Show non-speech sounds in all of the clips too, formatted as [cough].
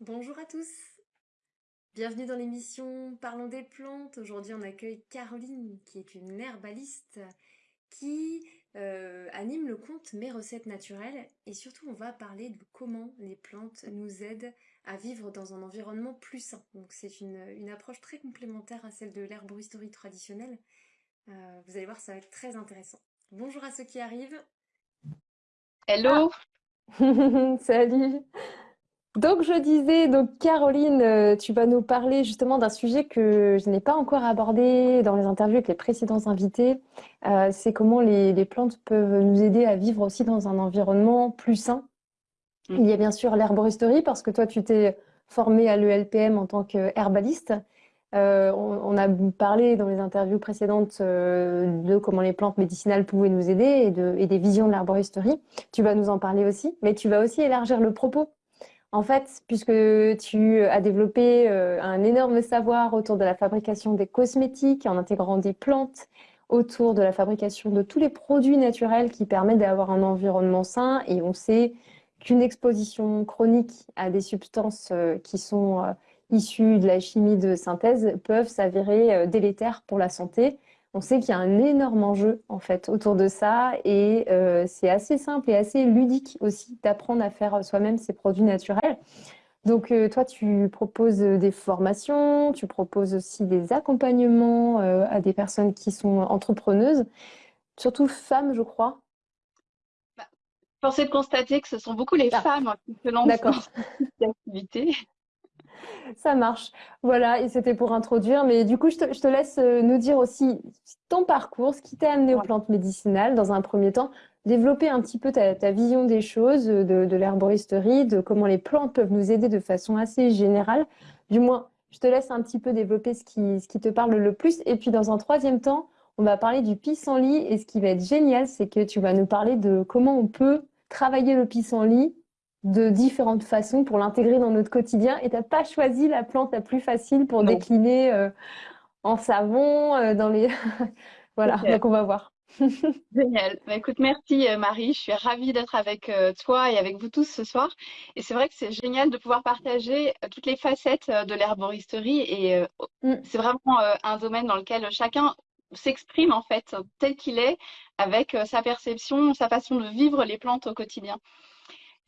Bonjour à tous. Bienvenue dans l'émission Parlons des plantes. Aujourd'hui, on accueille Caroline, qui est une herbaliste qui euh, anime le compte Mes recettes naturelles. Et surtout, on va parler de comment les plantes nous aident à vivre dans un environnement plus sain. Donc, c'est une, approche très complémentaire à celle de l'herboristerie traditionnelle. Euh, vous allez voir, ça va être très intéressant. Bonjour à ceux qui arrivent. Hello. Ah. [laughs] Salut. Donc je disais, donc Caroline, euh, tu vas nous parler justement d'un sujet que je n'ai pas encore abordé dans les interviews avec les précédents invités. Euh, c'est comment les, plantes peuvent nous aider à vivre aussi dans un environnement plus sain. Mm. Il y a bien sûr l'herboristerie parce que toi tu t'es formée à l'ELPM en tant qu'herbaliste. Euh, on, a parlé dans les interviews précédentes de comment les plantes médicinales pouvaient nous aider et, de, et des visions de l'herboristerie. Tu vas nous en parler aussi, mais tu vas aussi élargir le propos en fait, puisque tu as développé euh, un énorme savoir autour de la fabrication des cosmétiques en intégrant des plantes, autour de la fabrication de tous les produits naturels qui permettent d'avoir un environnement sain. Et on sait qu'une exposition chronique à des substances euh, qui sont euh, issues de la chimie de synthèse peuvent s'avérer délétères pour la santé on sait qu'il y a un énorme enjeu en fait autour de ça et euh, c'est assez simple et assez ludique aussi d'apprendre à faire soi-même ces produits naturels. Donc euh, toi, tu proposes des formations, tu proposes aussi des accompagnements euh, à des personnes qui sont entrepreneuses, surtout femmes, je crois. Bah, de constater que ce sont beaucoup les ah. femmes qui se lancent dans cette activité. [laughs] Ça marche. Voilà, et c'était pour introduire. Mais du coup, je te, laisse euh, nous dire aussi ton parcours, ce qui t'a amené aux plantes médicinales dans un premier temps, développer un petit peu ta, vision des choses, euh, de, l'herboristerie, de comment les plantes peuvent nous aider de façon assez générale. Du moins, je te laisse un petit peu développer ce qui, ce qui te parle le plus. Et puis, dans un troisième temps, on va parler du pissenlit. Et ce qui va être génial, c'est que tu vas nous parler de comment on peut travailler le pissenlit de différentes façons pour l'intégrer dans notre quotidien et tu n'as pas choisi la plante la plus facile pour décliner euh, en savon, euh, dans les... [laughs] voilà, donc on va voir. [laughs] Génial. Bah, écoute, merci euh, Marie. Je suis ravie d'être avec toi et avec vous tous ce soir. Et c'est vrai que c'est génial de pouvoir partager toutes les facettes de l'herboristerie. Et mm. c'est vraiment un domaine dans lequel chacun s'exprime en fait tel qu'il est, avec sa perception, sa façon de vivre les plantes au quotidien.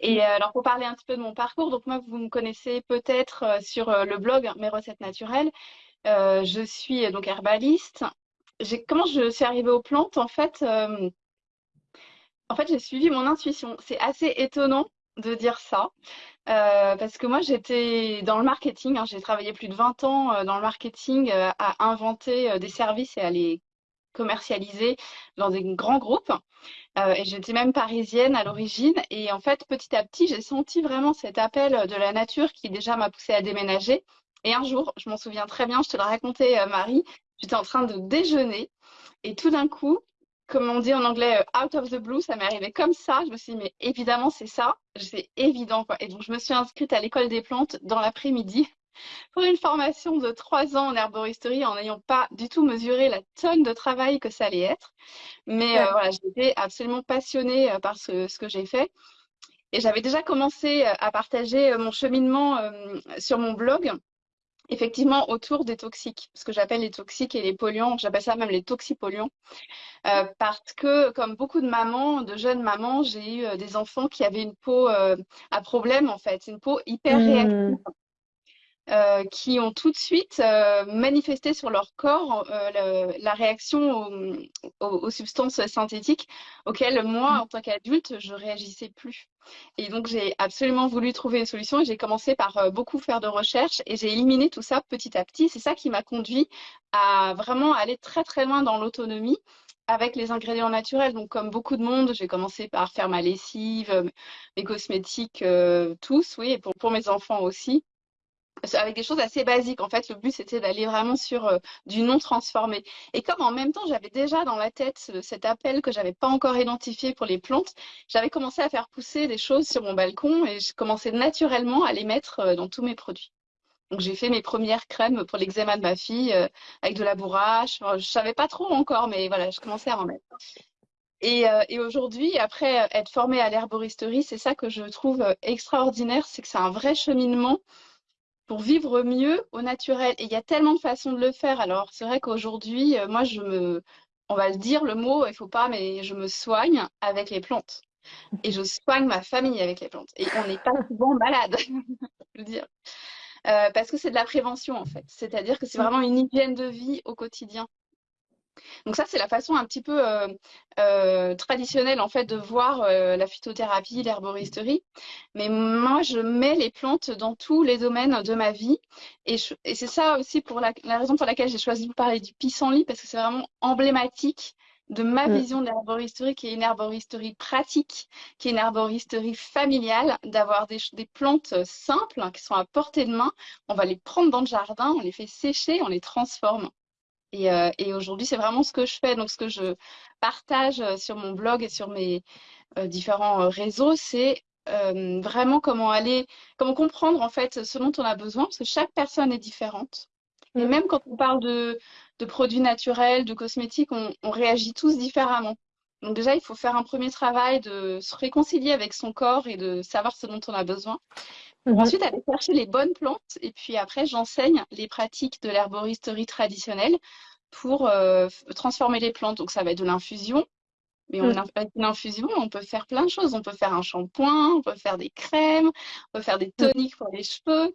Et euh, alors pour parler un petit peu de mon parcours, donc moi vous me connaissez peut-être euh, sur euh, le blog Mes recettes naturelles. je suis donc herbaliste. Comment je suis arrivée aux plantes En fait, en fait j'ai suivi mon intuition. C'est assez étonnant de dire ça. parce que moi, j'étais dans le marketing. Hein. j'ai travaillé plus de 20 ans dans le marketing à inventer des services et à les commercialisé dans des grands groupes. Euh, et j'étais même parisienne à l'origine. Et en fait, petit à petit, j'ai senti vraiment cet appel de la nature qui déjà m'a poussé à déménager. Et un jour, je m'en souviens très bien, je te l'ai raconté, euh, Marie, j'étais en train de déjeuner. Et tout d'un coup, comme on dit en anglais, euh, out of the blue, ça m'est arrivé comme ça. Je me suis dit, mais évidemment, c'est ça. C'est évident, quoi. Et donc, je me suis inscrite à l'école des plantes dans l'après-midi pour une formation de trois ans en herboristerie en n'ayant pas du tout mesuré la tonne de travail que ça allait être. Mais euh, voilà, j'étais absolument passionnée euh, par ce, ce que j'ai fait. Et j'avais déjà commencé euh, à partager mon cheminement sur mon blog, effectivement autour des toxiques, ce que j'appelle les toxiques et les polluants, j'appelle ça même les toxipolluants, euh, parce que comme beaucoup de mamans, de jeunes mamans, j'ai eu des enfants qui avaient une peau à problème en fait, une peau hyper mmh. Euh, qui ont tout de suite euh, manifesté sur leur corps euh, la réaction aux, substances synthétiques auxquelles moi, en tant qu'adulte, je réagissais plus. Et donc, j'ai absolument voulu trouver une solution et j'ai commencé par beaucoup faire de recherches et j'ai éliminé tout ça petit à petit. C'est ça qui m'a conduit à vraiment aller très très loin dans l'autonomie avec les ingrédients naturels. Donc, comme beaucoup de monde, j'ai commencé par faire ma lessive, mes cosmétiques, tous, oui, et pour, pour mes enfants aussi avec des choses assez basiques. En fait, le but, c'était d'aller vraiment sur euh, du non transformé. Et comme en même temps, j'avais déjà dans la tête cet appel que j'avais pas encore identifié pour les plantes, j'avais commencé à faire pousser des choses sur mon balcon et je commençais naturellement à les mettre euh, dans tous mes produits. Donc, j'ai fait mes premières crèmes pour l'eczéma de ma fille euh, avec de la bourrache. Je je savais pas trop encore, mais voilà, je commençais à en mettre. Et, euh, et aujourd'hui, après être formée à l'herboristerie, c'est ça que je trouve extraordinaire, c'est que c'est un vrai cheminement pour vivre mieux au naturel. Et il y a tellement de façons de le faire. Alors, c'est vrai qu'aujourd'hui, moi, je me, on va le dire, le mot, il faut pas, mais je me soigne avec les plantes. Et je soigne ma famille avec les plantes. Et on n'est pas souvent malade, [laughs] je veux dire. Euh, parce que c'est de la prévention en fait. C'est-à-dire que c'est vraiment une hygiène de vie au quotidien. Donc ça, c'est la façon un petit peu euh, euh, traditionnelle en fait de voir la phytothérapie, l'herboristerie. Mais moi, je mets les plantes dans tous les domaines de ma vie. Et, et c'est ça aussi pour la, la, raison pour laquelle j'ai choisi de parler du pissenlit, parce que c'est vraiment emblématique de ma mm. vision de l'herboristerie, qui est une herboristerie pratique, qui est une herboristerie familiale, d'avoir des, plantes simples hein, qui sont à portée de main. On va les prendre dans le jardin, on les fait sécher, on les transforme. Et, euh, aujourd'hui, c'est vraiment ce que je fais. Donc, ce que je partage euh, sur mon blog et sur mes euh, différents réseaux, c'est vraiment comment aller, comment comprendre en fait ce dont on a besoin, parce que chaque personne est différente. Et mm. même quand on parle de, de produits naturels, de cosmétiques, on, réagit tous différemment. Donc déjà, il faut faire un premier travail de se réconcilier avec son corps et de savoir ce dont on a besoin. Ensuite, aller chercher les bonnes plantes. Et puis après, j'enseigne les pratiques de l'herboristerie traditionnelle pour euh, transformer les plantes. Donc ça va être de l'infusion. Mais on, avec une infusion, on peut faire plein de choses. On peut faire un shampoing, on peut faire des crèmes, on peut faire des toniques pour les cheveux.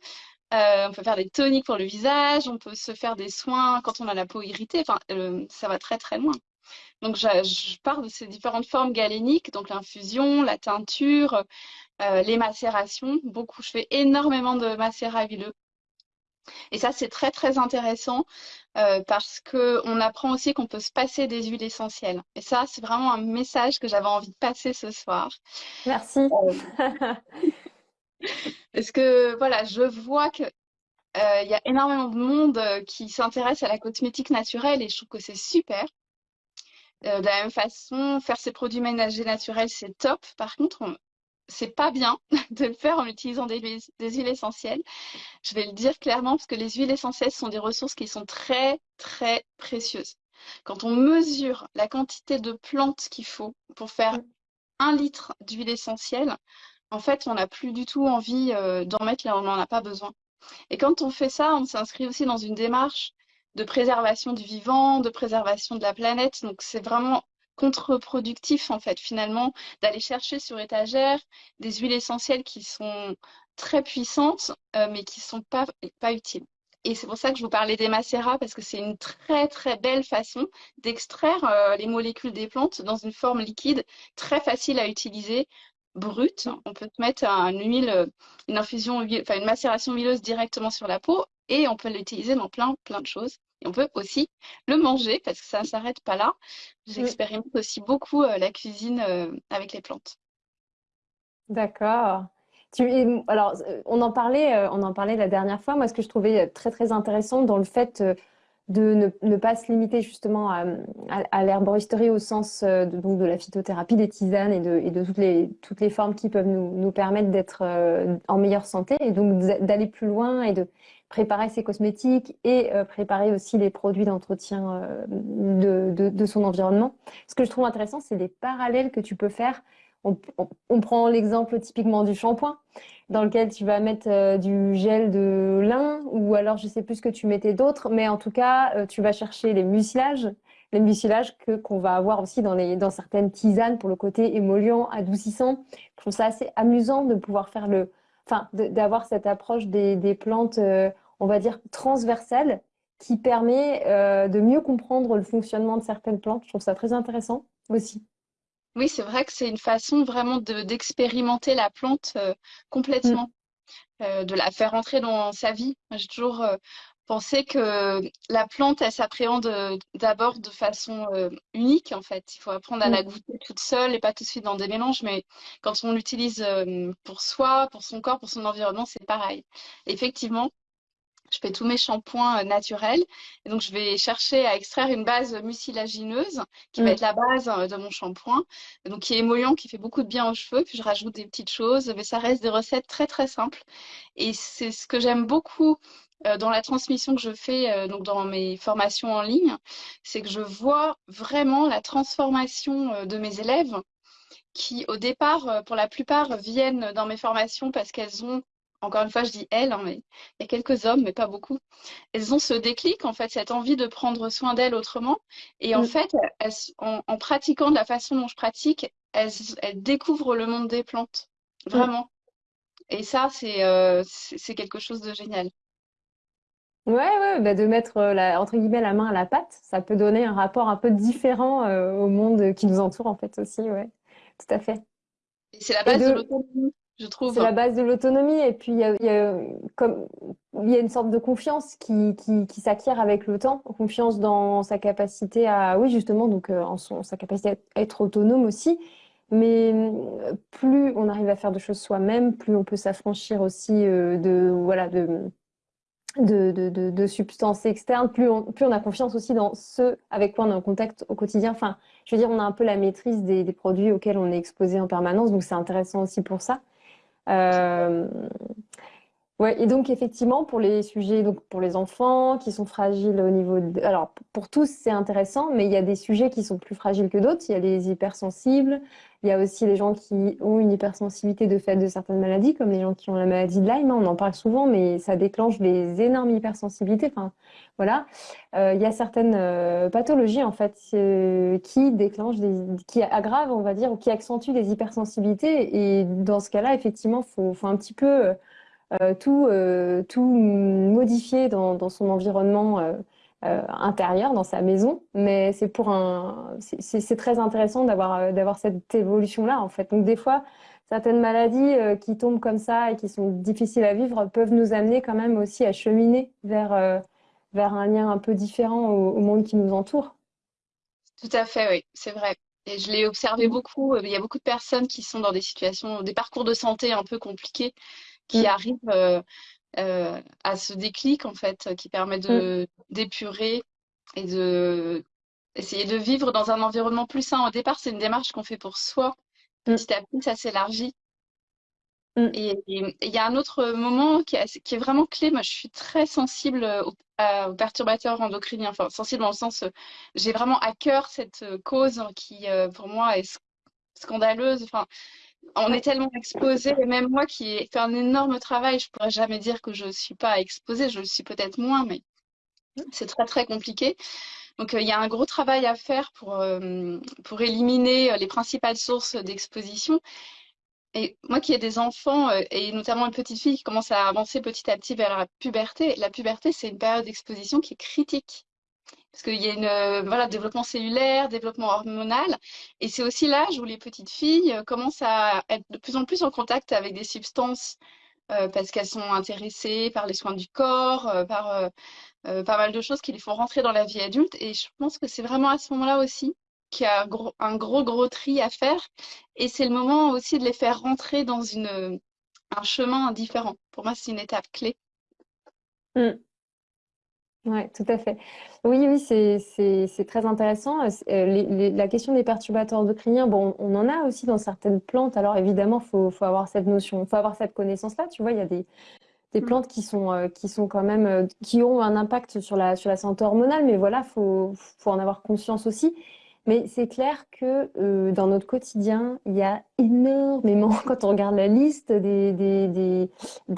Euh, on peut faire des toniques pour le visage, on peut se faire des soins quand on a la peau irritée. Enfin, euh, ça va très très loin. Donc, je, parle de ces différentes formes galéniques, donc l'infusion, la teinture, euh, les macérations. Beaucoup, je fais énormément de macérats huileux. Et ça, c'est très très intéressant parce que on apprend aussi qu'on peut se passer des huiles essentielles. Et ça, c'est vraiment un message que j'avais envie de passer ce soir. Merci. [laughs] Parce que voilà, je vois que euh, il y a énormément de monde euh, qui s'intéresse à la cosmétique naturelle et je trouve que c'est super. Euh, de la même façon, faire ses produits ménagers naturels, c'est top. Par contre, c'est pas bien [laughs] de le faire en utilisant des, des, huiles essentielles. Je vais le dire clairement parce que les huiles essentielles sont des ressources qui sont très, très précieuses. Quand on mesure la quantité de plantes qu'il faut pour faire un litre d'huile essentielle, en fait, on n'a plus du tout envie euh, d'en mettre là où on n'en a pas besoin. Et quand on fait ça, on s'inscrit aussi dans une démarche de préservation du vivant, de préservation de la planète. Donc, c'est vraiment contre-productif, en fait, finalement, d'aller chercher sur étagère des huiles essentielles qui sont très puissantes, euh, mais qui sont pas, pas utiles. Et c'est pour ça que je vous parlais des macérats, parce que c'est une très très belle façon d'extraire euh, les molécules des plantes dans une forme liquide, très facile à utiliser, brute. On peut mettre une huile, infusion, enfin une macération huileuse directement sur la peau et on peut l'utiliser dans plein, plein de choses. Et on peut aussi le manger parce que ça ne s'arrête pas là. J'expérimente aussi beaucoup euh, la cuisine euh, avec les plantes. D'accord. alors, euh, on en parlait, on en parlait la dernière fois. Moi, ce que je trouvais très très intéressant dans le fait de ne, pas se limiter justement à, l'herboristerie au sens de, donc de la phytothérapie, des tisanes et de, et de toutes, les, toutes les formes qui peuvent nous, nous permettre d'être en meilleure santé et donc d'aller plus loin et de préparer ses cosmétiques et euh, préparer aussi les produits d'entretien de, de, de, son environnement. Ce que je trouve intéressant, c'est les parallèles que tu peux faire. On, prend l'exemple typiquement du shampoing dans lequel tu vas mettre euh, du gel de lin ou alors je sais plus ce que tu mettais d'autres, mais en tout cas, euh, tu vas chercher les mucilages, les mucilages que qu'on va avoir aussi dans les dans certaines tisanes pour le côté émollient, adoucissant. Je trouve ça assez amusant de pouvoir faire le, enfin, d'avoir cette approche des, des plantes, euh, on va dire transversales, qui permet de mieux comprendre le fonctionnement de certaines plantes. Je trouve ça très intéressant aussi. Oui, c'est vrai que c'est une façon vraiment d'expérimenter la plante euh, complètement, mm. euh, de la faire entrer dans sa vie. J'ai toujours euh, pensé que la plante, elle s'appréhende d'abord de façon unique, en fait. Il faut apprendre à la mm. goûter toute seule et pas tout de suite dans des mélanges, mais quand on l'utilise pour soi, pour son corps, pour son environnement, c'est pareil. Effectivement, je fais tous mes shampoings euh, naturels. Et donc, je vais chercher à extraire une base mucilagineuse qui va mm. être la base euh, de mon shampoing, donc qui est émollient, qui fait beaucoup de bien aux cheveux. Puis, je rajoute des petites choses, mais ça reste des recettes très, très simples. Et c'est ce que j'aime beaucoup dans la transmission que je fais donc dans mes formations en ligne, c'est que je vois vraiment la transformation de mes élèves qui, au départ, pour la plupart, viennent dans mes formations parce qu'elles ont encore une fois, je dis elles, hein, mais il y a quelques hommes, mais pas beaucoup. Elles ont ce déclic, en fait, cette envie de prendre soin d'elles autrement. Et en mm. fait, en, pratiquant de la façon dont je pratique, elles, découvrent le monde des plantes, mm. vraiment. Et ça, euh, c'est quelque chose de génial. Ouais, ouais, bah de mettre euh, la, entre guillemets la main à la pâte, ça peut donner un rapport un peu différent euh, au monde qui nous entoure en fait aussi, ouais, tout à fait. Et c'est la base de l'autonomie je. C'est la base de l'autonomie. Et puis, il y a, une sorte de confiance qui, qui, qui s'acquiert avec le temps. Confiance dans sa capacité à, oui, justement, donc, euh, en son, sa capacité à être autonome aussi. Mais euh, plus on arrive à faire de choses soi-même, plus on peut s'affranchir aussi euh, de, voilà, de, de, substances externes, plus on, plus on a confiance aussi dans ceux avec quoi on est en contact au quotidien. Enfin, je veux dire, on a un peu la maîtrise des produits auxquels on est exposé en permanence, donc c'est intéressant aussi pour ça. Euh, ouais, et donc effectivement pour les sujets, donc pour les enfants qui sont fragiles au niveau de, alors pour tous c'est intéressant, mais il y a des sujets qui sont plus fragiles que d'autres. Il y a les hypersensibles, il y a aussi les gens qui ont une hypersensibilité de fait de certaines maladies, comme les gens qui ont la maladie de Lyme. Hein, on en parle souvent, mais ça déclenche des énormes hypersensibilités. Enfin, voilà. Euh, il y a certaines euh, pathologies en fait euh, qui déclenchent, des, qui aggravent, on va dire, ou qui accentuent des hypersensibilités. Et dans ce cas-là, effectivement, faut, faut un petit peu tout, tout modifier dans, son environnement euh, intérieur dans sa maison, mais c'est pour un, c'est très intéressant d'avoir euh, d'avoir cette évolution là en fait. Donc des fois, certaines maladies euh, qui tombent comme ça et qui sont difficiles à vivre peuvent nous amener quand même aussi à cheminer vers vers un lien un peu différent au, monde qui nous entoure. Tout à fait, oui, c'est vrai. Et je l'ai observé beaucoup. Il y a beaucoup de personnes qui sont dans des situations, des parcours de santé un peu compliqués, qui mm. arrivent euh, à ce déclic en fait qui permet de mm. d'épurer et de essayer de vivre dans un environnement plus sain. Au départ, c'est une démarche qu'on fait pour soi. Mm. Petit à petit, ça s'élargit. Mm. Et il y a un autre moment qui est, qui est, vraiment clé. Moi, je suis très sensible aux, perturbateurs endocriniens. Enfin, sensible dans le sens, j'ai vraiment à cœur cette cause qui, euh, pour moi, est scandaleuse. Enfin, on est tellement exposé, et même moi qui ai fait un énorme travail, je pourrais jamais dire que je ne suis pas exposée, je le suis peut-être moins, mais c'est très très compliqué. Donc euh, il y a un gros travail à faire pour, euh, pour éliminer euh, les principales sources d'exposition. Et moi qui ai des enfants, et notamment une petite fille qui commence à avancer petit à petit vers la puberté, la puberté c'est une période d'exposition qui est critique parce qu'il y a une euh, voilà développement cellulaire, développement hormonal, et c'est aussi l'âge où les petites filles euh, commencent à être de plus en plus en contact avec des substances euh, parce qu'elles sont intéressées par les soins du corps, par pas mal de choses qui les font rentrer dans la vie adulte, et je pense que c'est vraiment à ce moment-là aussi qu'il y a un gros, gros tri à faire, et c'est le moment aussi de les faire rentrer dans une un chemin différent. Pour moi, c'est une étape clé. Mmh. Oui, tout à fait. Oui, oui, c'est très intéressant. Euh, la question des perturbateurs endocriniens, bon, on en a aussi dans certaines plantes. Alors évidemment, faut, faut avoir cette notion, faut avoir cette connaissance-là. Tu vois, il y a des, des mmh. plantes qui sont, euh, qui sont quand même, euh, qui ont un impact sur la, sur la santé hormonale, mais voilà, faut, faut en avoir conscience aussi. Mais c'est clair que euh, dans notre quotidien, il y a énormément, [laughs] quand on regarde la liste des,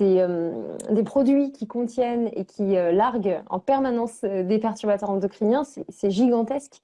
euh, produits qui contiennent et qui euh, larguent en permanence des perturbateurs endocriniens, c'est gigantesque.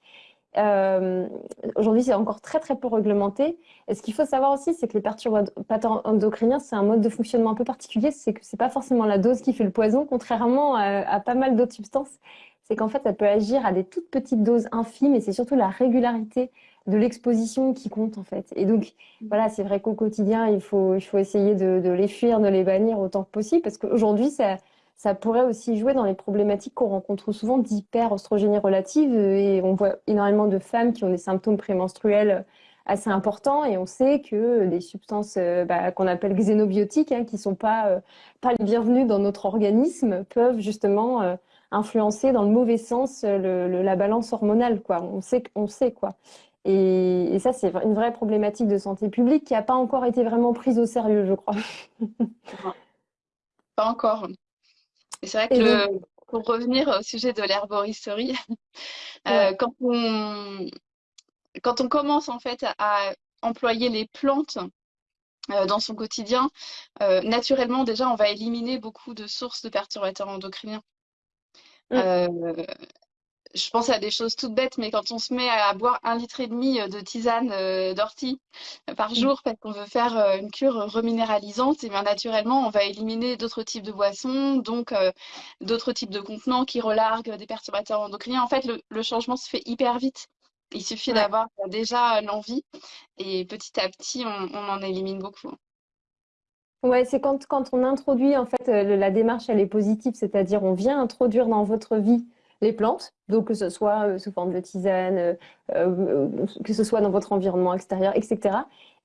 Aujourd'hui, c'est encore très très peu réglementé. Et ce qu'il faut savoir aussi, c'est que les perturbateurs endocriniens, c'est un mode de fonctionnement un peu particulier. C'est que c'est pas forcément la dose qui fait le poison, contrairement à, à pas mal d'autres substances c'est qu'en fait, ça peut agir à des toutes petites doses infimes et c'est surtout la régularité de l'exposition qui compte en fait. Et donc, mmh. voilà, c'est vrai qu'au quotidien, il faut, il faut essayer de, de, les fuir, de les bannir autant que possible parce qu'aujourd'hui, ça, ça pourrait aussi jouer dans les problématiques qu'on rencontre souvent d'hyper-oestrogénie relative et on voit énormément de femmes qui ont des symptômes prémenstruels assez importants et on sait que des substances euh, bah, qu'on appelle xénobiotiques, hein, qui sont pas, euh, pas les bienvenues dans notre organisme, peuvent justement euh, influencer dans le mauvais sens la balance hormonale. On sait, on sait quoi. Et, ça, c'est une vraie problématique de santé publique qui n'a pas encore été vraiment prise au sérieux, je crois. pas encore. Et c'est vrai que pour revenir au sujet de l'herboristerie, [laughs] quand on quand on commence en fait à employer les plantes dans son quotidien, naturellement déjà on va éliminer beaucoup de sources de perturbateurs endocriniens. Mmh je pense à des choses toutes bêtes, mais quand on se met à boire un litre et demi de tisane euh, d'ortie euh, par mm. jour parce qu'on veut faire euh, une cure reminéralisante, et bien naturellement, on va éliminer d'autres types de boissons, donc d'autres types de contenants qui relarguent des perturbateurs endocriniens. En fait, le, changement se fait hyper vite. Il suffit d'avoir déjà l'envie et petit à petit, on, en élimine beaucoup. Ouais, c'est quand, quand on introduit, en fait, la démarche, elle est positive, c'est-à-dire on vient introduire dans votre vie les plantes, donc que ce soit euh, sous forme de tisane, euh, euh, que ce soit dans votre environnement extérieur, etc.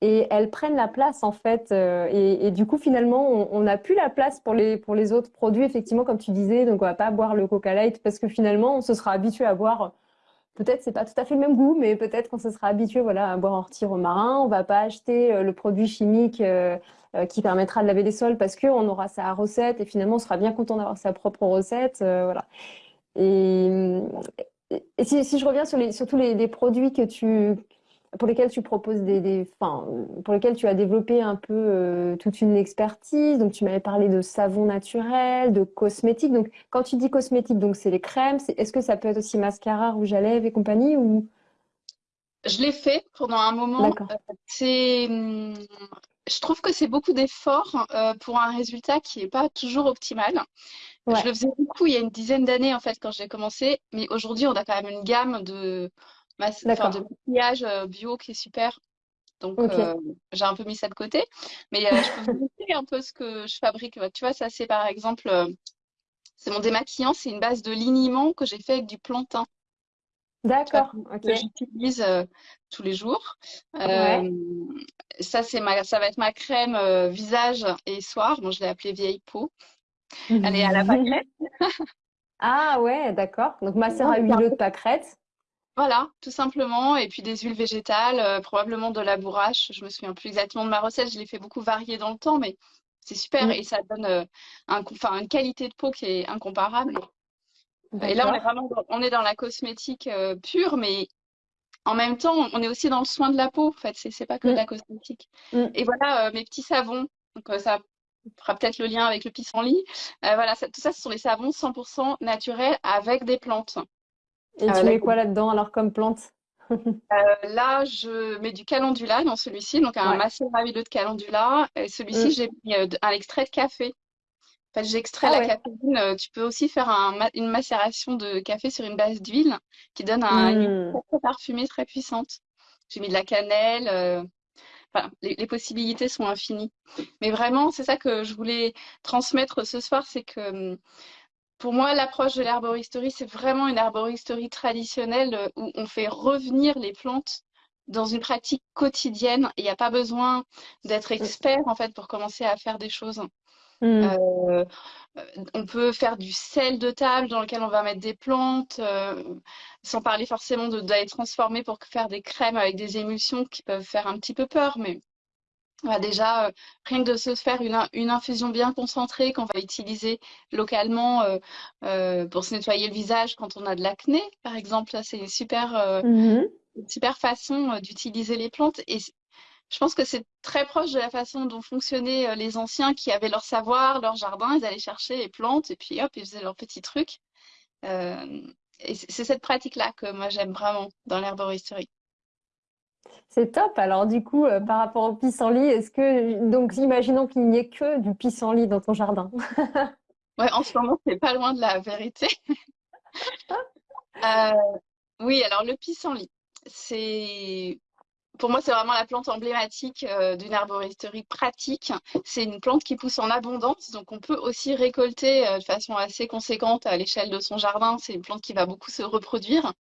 Et elles prennent la place en fait, et, du coup finalement on n'a plus la place pour les pour les autres produits effectivement comme tu disais, donc on va pas boire le Coca Light parce que finalement on se sera habitué à boire peut-être c'est pas tout à fait le même goût, mais peut-être qu'on se sera habitué voilà, à boire ortie romarin. On va pas acheter le produit chimique qui permettra de laver les sols parce qu'on aura sa recette et finalement on sera bien content d'avoir sa propre recette. voilà. Et, si, je reviens sur, les, tous les, produits que tu, pour lesquels tu proposes des, enfin, pour lesquels tu as développé un peu euh, toute une expertise. Donc, tu m'avais parlé de savon naturel, de cosmétiques. Donc, quand tu dis cosmétiques, donc c'est les crèmes. Est-ce que ça peut être aussi mascara, rouge à lèvres et compagnie ou? Je l'ai fait pendant un moment. Euh, c'est, hum, je trouve que c'est beaucoup d'efforts euh, pour un résultat qui n'est pas toujours optimal. Je le faisais beaucoup il y a une dizaine d'années, en fait, quand j'ai commencé. Mais aujourd'hui, on a quand même une gamme de, de maquillage euh, bio qui est super. Donc, euh, j'ai un peu mis ça de côté. Mais euh, je peux vous montrer un peu ce que je fabrique. Tu vois, ça, c'est par exemple, c'est mon démaquillant. C'est une base de liniment que j'ai fait avec du plantain. D'accord. Que j'utilise tous les jours. ça, c'est ma, ça va être ma crème visage et soir. Bon, je l'ai appelée vieille peau. Elle est à la pâquerette. [laughs] ah ouais, d'accord. Donc macérat huileux de pâquerette. Voilà, tout simplement. Et puis des huiles végétales, euh, probablement de la bourrache. Je me souviens plus exactement de ma recette. Je l'ai fait beaucoup varier dans le temps, mais c'est super. Mm. Et ça donne euh, un, une qualité de peau qui est incomparable. Et là, on est vraiment dans, on est dans la cosmétique euh, pure, mais en même temps, on est aussi dans le soin de la peau. En fait, c'est pas que de mm. la cosmétique. Et voilà mes petits savons. Donc ça fera peut-être le lien avec le pissenlit. Euh, voilà, tout ça, ce sont les savons 100% naturels avec des plantes. Et tu euh, mets quoi là-dedans alors comme plante? Euh, Là, je mets du calendula dans celui-ci, donc un macérat huileux de calendula. Celui-ci, mm. j'ai mis un extrait de café. En fait, j'extrais ah la caféine. Tu peux aussi faire une macération de café sur une base d'huile qui donne un, une mm. très parfumée très puissante. J'ai mis de la cannelle, les, possibilités sont infinies. Mais vraiment, c'est ça que je voulais transmettre ce soir, c'est que hum, pour moi, l'approche de l'herboristerie, c'est vraiment une herboristerie traditionnelle euh, où on fait revenir les plantes dans une pratique quotidienne. Il n'y a pas besoin d'être expert en fait pour commencer à faire des choses. Mmh. Euh, on peut faire du sel de table dans lequel on va mettre des plantes, euh, sans parler forcément d'aller transformer pour faire des crèmes avec des émulsions qui peuvent faire un petit peu peur, mais déjà, euh, rien que de se faire une, infusion bien concentrée qu'on va utiliser localement pour se nettoyer le visage quand on a de l'acné, par exemple, c'est une super, mmh une super façon d'utiliser les plantes. Et je pense que c'est très proche de la façon dont fonctionnaient euh, les anciens qui avaient leur savoir, leur jardin, ils allaient chercher les plantes et puis hop, ils faisaient leurs petits trucs. Euh, et c'est cette pratique-là que moi j'aime vraiment dans l'herboristerie. C'est top. Alors du coup, euh, par rapport au pissenlit, est-ce que donc imaginons qu'il n'y ait que du pissenlit dans ton jardin [laughs] Ouais, en ce moment, c'est pas loin de la vérité. [laughs] oui, alors le pissenlit, c'est pour moi, c'est vraiment la plante emblématique euh, d'une arboristerie pratique. C'est une plante qui pousse en abondance, donc on peut aussi récolter euh, de façon assez conséquente à l'échelle de son jardin. C'est une plante qui va beaucoup se reproduire.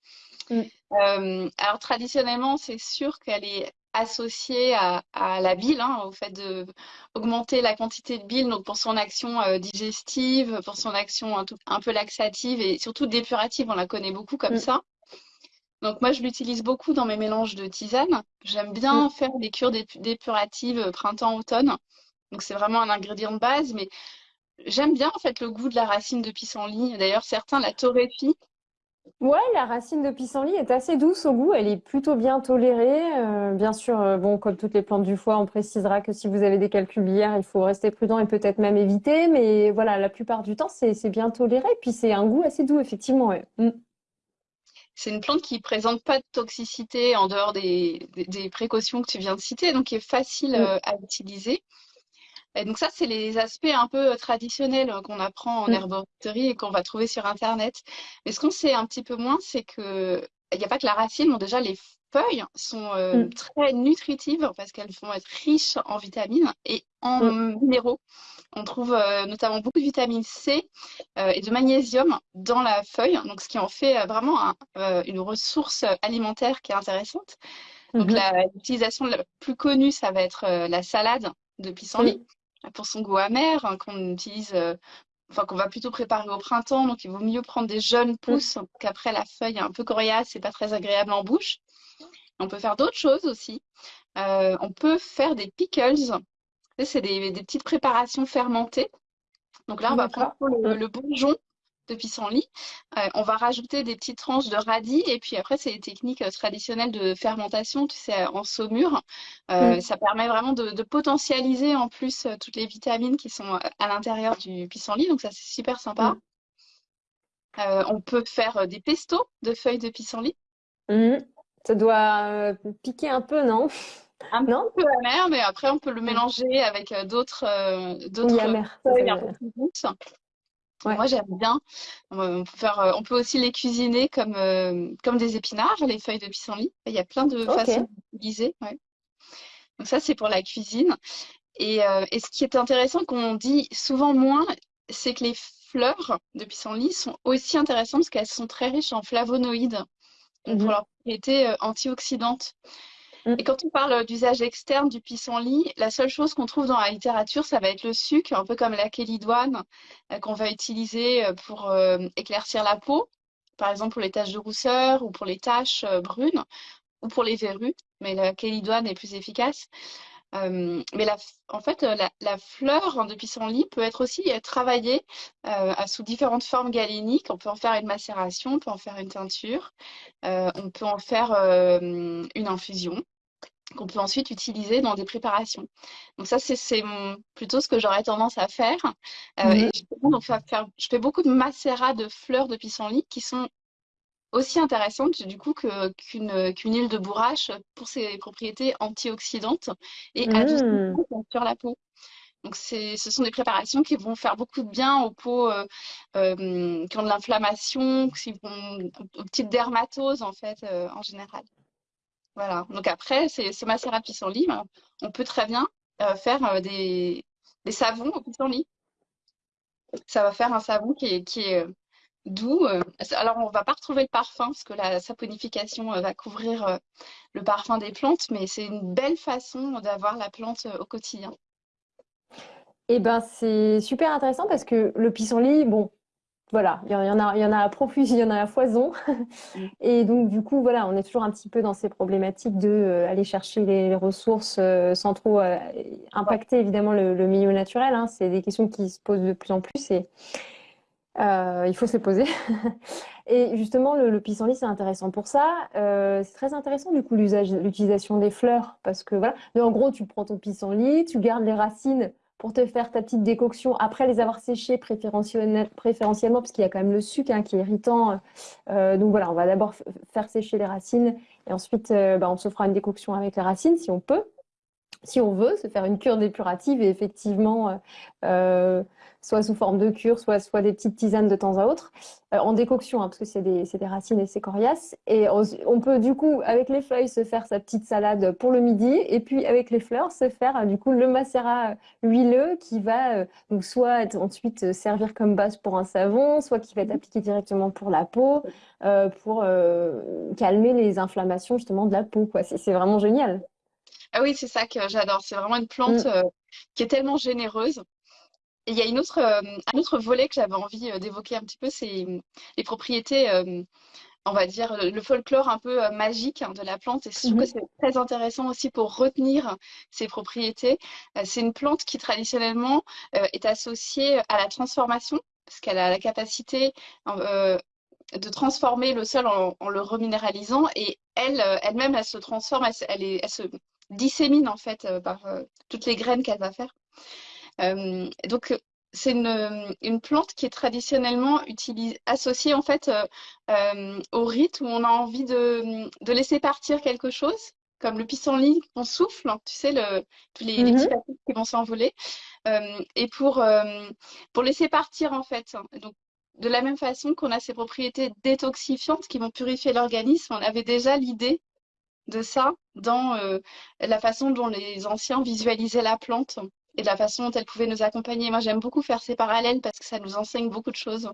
Mm. Euh, alors traditionnellement, c'est sûr qu'elle est associée à, la bile, hein, au fait d'augmenter la quantité de bile, donc pour son action digestive, pour son action un, peu laxative et surtout dépurative, on la connaît beaucoup comme mm. ça. Donc moi, je l'utilise beaucoup dans mes mélanges de tisane. J'aime bien mm. faire des cures dépuratives printemps-automne. Donc c'est vraiment un ingrédient de base, mais j'aime bien en fait le goût de la racine de pissenlit. D'ailleurs, certains la torréfient Ouais, la racine de pissenlit est assez douce au goût, elle est plutôt bien tolérée. Euh, bien sûr, euh, bon, comme toutes les plantes du foie, on précisera que si vous avez des calculs biliaires, il faut rester prudent et peut-être même éviter. Mais voilà, la plupart du temps, c'est bien toléré. Puis c'est un goût assez doux, effectivement. Mm. C'est une plante qui présente pas de toxicité en dehors des, précautions que tu viens de citer, donc qui est facile mm. euh, à utiliser. Et donc ça, c'est les aspects un peu euh, traditionnels euh, qu'on apprend en mm. herboristerie et qu'on va trouver sur Internet. Mais ce qu'on sait un petit peu moins, c'est que il n'y a pas que la racine, déjà les feuilles sont euh, mm. très nutritives parce qu'elles vont être riches en vitamines et en mm. minéraux. On trouve notamment beaucoup de vitamine C et de magnésium dans la feuille, donc ce qui en fait vraiment une ressource alimentaire qui est intéressante. Donc mm-hmm. l'utilisation la plus connue, ça va être la salade de pissenlit pour son goût amer, hein, qu'on utilise, euh, enfin qu'on va plutôt préparer au printemps. Donc il vaut mieux prendre des jeunes mm. pousses qu'après la feuille est un peu coriace, c'est pas très agréable en bouche. On peut faire d'autres choses aussi. Euh, on peut faire des pickles. C'est des, petites préparations fermentées. Donc là, on va prendre le, le bourgeon de pissenlit. Euh, on va rajouter des petites tranches de radis et puis après, c'est les techniques euh, traditionnelles de fermentation, tu sais, en saumure. Euh, mm. Ça permet vraiment de, potentialiser en plus toutes les vitamines qui sont à l'intérieur du pissenlit, donc ça, c'est super sympa. Mm. on peut faire des pestos de feuilles de pissenlit. Mm. Ça doit piquer un peu, non? Un [laughs] non? peu amer, mais après on peut le mélanger avec d'autres d'autres feuilles un peu plus douces. Moi, j'aime bien. On peut, faire, euh, on peut aussi les cuisiner comme, euh, comme des épinards, les feuilles de pissenlit. Il y a plein de façons d'utiliser. Donc ça, c'est pour la cuisine. Et, euh, et, ce qui est intéressant, qu'on dit souvent moins, c'est que les fleurs de pissenlit sont aussi intéressantes parce qu'elles sont très riches en flavonoïdes, pour mmh leur propriété antioxydante. Mm. Et quand on parle d'usage externe du pissenlit, la seule chose qu'on trouve dans la littérature, ça va être le sucre, un peu comme la kélidoine euh, qu'on va utiliser euh, pour euh, éclaircir la peau, par exemple pour les taches de rousseur ou pour les taches brunes ou pour les verrues, mais la kélidoine est plus efficace. mais la, en fait, la, fleur de pissenlit peut être aussi travaillée sous différentes formes galéniques. On peut en faire une macération, on peut en faire une teinture, on peut en faire une infusion qu'on peut ensuite utiliser dans des préparations. Donc ça, c'est plutôt ce que j'aurais tendance à faire. Euh, et je, fais beaucoup de macérats de fleurs de pissenlit qui sont aussi intéressantes du coup qu'une huile de bourrache pour ses propriétés antioxydantes et mmh. sur la peau. Donc ce sont des préparations qui vont faire beaucoup de bien aux peaux euh, euh, qui ont de l'inflammation, aux petites dermatoses en fait en général. Voilà. Donc après, c'est ce macérat de pissenlit, on peut très bien euh, faire euh, des, savons au pissenlit. Ça va faire un savon qui est, euh, doux. alors, on ne va pas retrouver le parfum parce que la saponification va couvrir le parfum des plantes, mais c'est une belle façon d'avoir la plante au quotidien. Eh ben, c'est super intéressant parce que le pissenlit, bon, voilà, il y en a, il y en a à profusion, il y en a à foison. Mm. [laughs] Et donc, du coup, voilà, on est toujours un petit peu dans ces problématiques de euh, aller chercher les, ressources euh, sans trop euh, impacter évidemment le, milieu naturel. Hein. C'est des questions qui se posent de plus en plus et il faut se les poser. [laughs] et justement, le, pissenlit, c'est intéressant pour ça. c'est très intéressant, du coup, l'usage, l'utilisation des fleurs parce que voilà, en gros, tu prends ton pissenlit, tu gardes les racines pour te faire ta petite décoction après les avoir séchés préférentiellement, parce qu'il y a quand même le sucre hein, qui est irritant. Euh, donc voilà, on va d'abord faire sécher les racines et ensuite euh, bah, on se fera une décoction avec les racines si on peut si on veut, se faire une cure dépurative et effectivement, euh, soit sous forme de cure, soit, soit des petites tisanes de temps à autre, euh, en décoction, hein, parce que c'est des, des, racines et c'est coriace. Et on, peut du coup, avec les feuilles, se faire sa petite salade pour le midi, et puis avec les fleurs, se faire du coup le macérat huileux qui va euh, donc soit ensuite servir comme base pour un savon, soit qui va être appliqué directement pour la peau, pour calmer les inflammations justement de la peau. C'est vraiment génial. Ah oui, c'est ça que j'adore. C'est vraiment une plante mm. euh, qui est tellement généreuse. Et il y a une autre, euh, un autre volet que j'avais envie euh, d'évoquer un petit peu, c'est les propriétés on va dire, le folklore un peu magique hein, de la plante. Et je trouve que mhm. c'est très intéressant aussi pour retenir ses propriétés. c'est une plante qui traditionnellement est associée à la transformation, parce qu'elle a la capacité de transformer le sol en, le reminéralisant. Et elle, elle-même, elle se transforme, elle, elle se dissémine en fait par toutes les graines qu'elle va faire. donc c'est une, plante qui est traditionnellement associée en fait euh, euh, au rite où on a envie de, laisser partir quelque chose, comme le pissenlit qu'on souffle, tu sais, le, tous les, petits mhm. qui vont s'envoler, euh, et pour, pour laisser partir en fait. Donc, de la même façon qu'on a ces propriétés détoxifiantes qui vont purifier l'organisme, on avait déjà l'idée de ça dans la façon dont les anciens visualisaient la plante et de la façon dont elle pouvait nous accompagner. Moi, j'aime beaucoup faire ces parallèles parce que ça nous enseigne beaucoup de choses.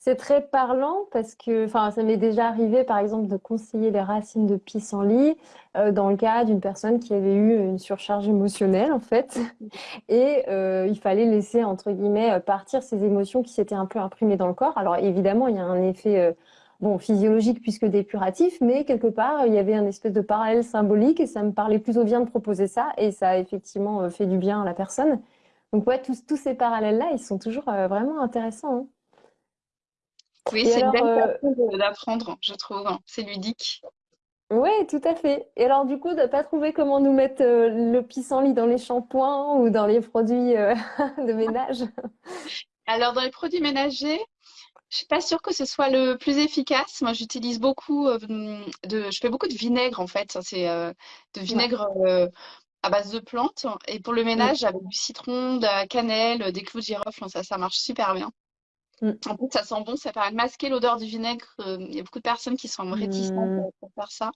C'est très parlant parce que, enfin, ça m'est déjà arrivé, par exemple, de conseiller les racines de pissenlit euh, dans le cas d'une personne qui avait eu une surcharge émotionnelle, en fait, [laughs] et euh, il fallait laisser entre guillemets partir ces émotions qui s'étaient un peu imprimées dans le corps. Alors évidemment, il y a un effet euh, bon, physiologique puisque dépuratif, mais quelque part, il y avait un espèce de parallèle symbolique et ça me parlait plutôt bien de proposer ça et ça a effectivement euh, fait du bien à la personne. Donc ouais, tous, tous ces parallèles-là, ils sont toujours euh, vraiment intéressants. Hein. Oui, c'est une belle euh, façon d'apprendre, je trouve. Hein. C'est ludique. Oui, tout à fait. Et alors, du coup, de pas trouver comment nous mettre le pissenlit dans les shampoings ou dans les produits [laughs] de ménage Alors, dans les produits ménagers, je suis pas sûre que ce soit le plus efficace. Moi, j'utilise beaucoup euh, de, je fais beaucoup de vinaigre en fait. C'est euh, de vinaigre euh, à base de plantes. Et pour le ménage, avec du citron, de la cannelle, des clous de girofle, ça, ça marche super bien. Mm. En plus, ça sent bon, ça permet de masquer l'odeur du vinaigre. Il y a beaucoup de personnes qui sont réticentes mm. pour faire ça.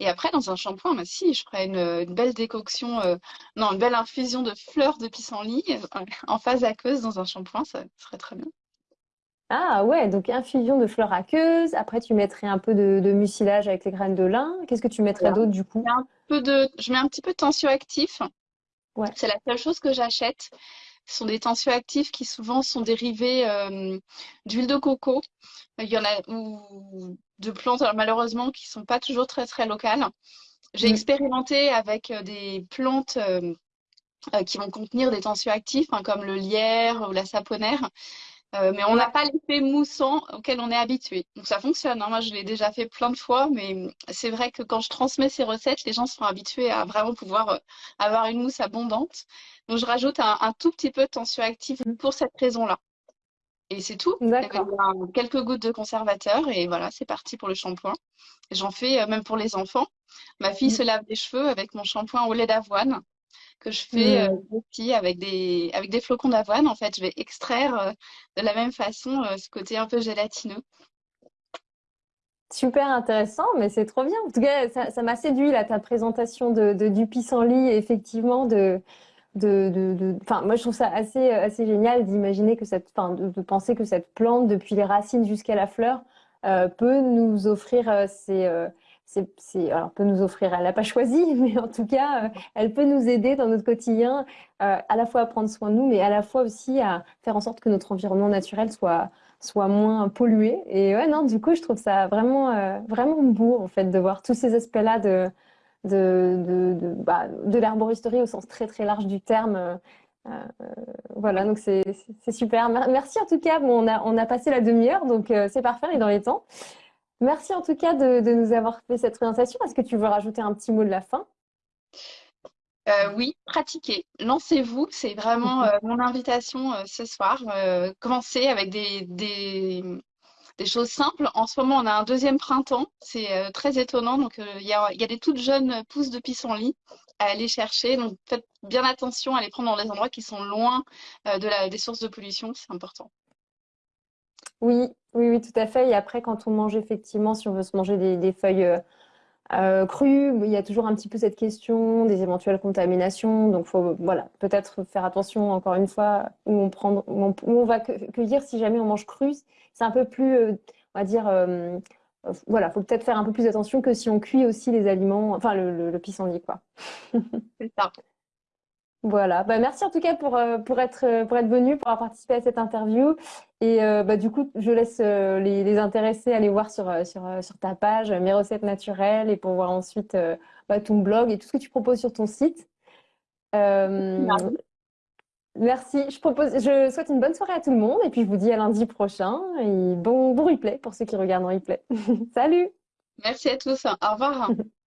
Et après, dans un shampoing, bah, si, je ferais une, belle décoction, non, une belle infusion de fleurs de pissenlit en phase aqueuse dans un shampoing, ça serait très bien. Ah ouais, donc infusion de fleurs aqueuses. Après, tu mettrais un peu de, mucilage avec les graines de lin. Qu'est-ce que tu mettrais d'autre du coup? Un peu de... Je mets un petit peu de tensioactif. Ouais. C'est la seule chose que j'achète. Ce sont des tensioactifs qui souvent sont dérivés euh, d'huile de coco. Il y en a ou de plantes malheureusement qui sont pas toujours très très locales. J'ai mm. expérimenté avec euh, des plantes euh, qui vont contenir des tensioactifs hein, comme le lierre ou la saponaire. Euh, mais on n'a pas l'effet moussant auquel on est habitué. Donc ça fonctionne. Hein. Moi, je l'ai déjà fait plein de fois, mais c'est vrai que quand je transmets ces recettes, les gens sont habitués à vraiment pouvoir euh, avoir une mousse abondante. Donc je rajoute un, tout petit peu de tensioactif mmh. pour cette raison-là. Et c'est tout. Quelques gouttes de conservateur et voilà, c'est parti pour le shampoing. J'en fais euh, même pour les enfants. Ma fille mmh. se lave les cheveux avec mon shampoing au lait d'avoine que je fais mmh. aussi avec des, avec des flocons d'avoine. En fait, je vais extraire de la même façon ce côté un peu gélatineux. Super intéressant, mais c'est trop bien. En tout cas, ça m'a séduit là, ta présentation de, de du pissenlit, effectivement, de, de, de, enfin, moi je trouve ça assez, assez génial d'imaginer que cette, enfin, de, penser que cette plante, depuis les racines jusqu'à la fleur, peut nous offrir ces, alors peut nous offrir, elle n'a pas [laughs] choisi, mais en tout cas, euh, elle peut nous aider dans notre quotidien, euh, à la fois à prendre soin de nous, mais à la fois aussi à faire en sorte que notre environnement naturel soit soit moins pollué. Et ouais, non, du coup, je trouve ça vraiment euh, vraiment beau en fait de voir tous ces aspects-là de de de, de, bah, l'herboristerie au sens très très large du terme. voilà, donc c'est super. Merci en tout cas. Bon, on a on a passé la demi-heure, donc c'est parfait, est dans les temps. Merci en tout cas de, nous avoir fait cette présentation. Est-ce que tu veux rajouter un petit mot de la fin? Euh, oui, pratiquez, lancez-vous, c'est vraiment euh, mon invitation euh, ce soir. commencez avec des, des, choses simples. En ce moment, on a un deuxième printemps, c'est très étonnant. Donc, il y a, y, a, des toutes jeunes pousses de pissenlit à aller chercher. Donc, faites bien attention à les prendre dans des endroits qui sont loin de la, des sources de pollution, c'est important. Oui, oui, oui, tout à fait. Et après, quand on mange effectivement, si on veut se manger des, feuilles euh, euh, crues, il y a toujours un petit peu cette question des éventuelles contaminations. Donc, faut voilà, peut-être faire attention encore une fois où on prend, où on, va cueillir si jamais on mange cru. C'est un peu plus, euh, on va dire, voilà, faut peut-être faire un peu plus attention que si on cuit aussi les aliments, enfin le, le, pissenlit, quoi. C'est ça. Voilà, bah, merci en tout cas pour, euh, pour être, euh, pour être venu, pour avoir participé à cette interview. Et euh, bah, du coup, je laisse les, les intéressés aller voir sur, sur, sur ta page Mes recettes naturelles et pour voir ensuite bah, ton blog et tout ce que tu proposes sur ton site. merci. Je, propose, je souhaite une bonne soirée à tout le monde et puis je vous dis à lundi prochain et bon, bon replay pour ceux qui regardent en replay. [laughs] Salut Merci à tous. Au revoir. [laughs]